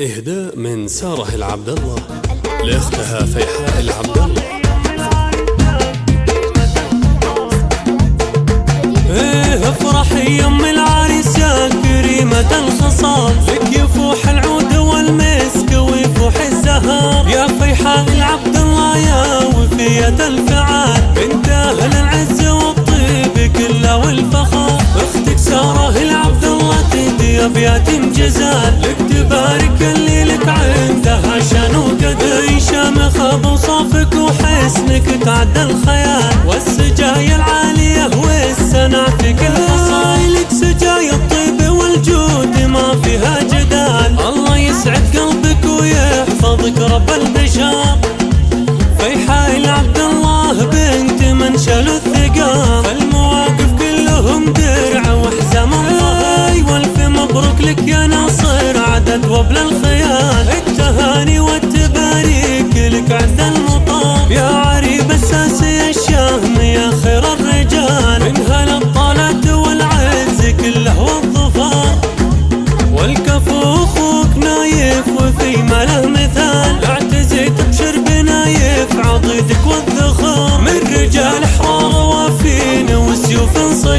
إهداء من سارة العبد الله لأختها فيحاء العبد الله إيه افرحي يم العريس يا كريمة الخصال. لك يفوح العود والمسك ويفوح الزهر يا فيحاء العبد الله يا وفية الفعال. وحسنك تعدى الخيال والسجايا العالية والسنع في كل لك سجايا الطيب والجود ما فيها جدال. الله يسعد قلبك ويحفظك رب البشر فيحاء العبد الله بنت من شالوا الثقال. فالمواقف كلهم درع وحزام الله والف مبروك لك يا ناصر عدد وبل الخيال. التهاني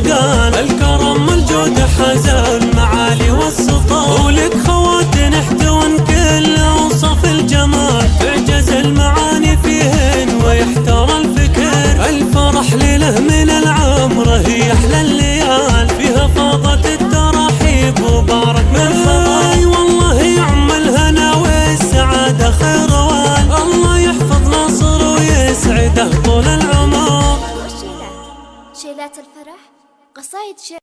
صقال الكرم الجود حزا المعالي والسطار ولك خواتن احتوان كل أوصاف الجمال. تعجز المعاني فيهن ويحتار الفكر. الفرح ليلة من العمر هي أحلى الليال. فيها فاضت التراحيب وبارك من حضاي والله يعم الهنا والسعادة خير وال. الله يحفظ ناصر ويسعده طول العمر. شيلات الفرح؟ касающиеся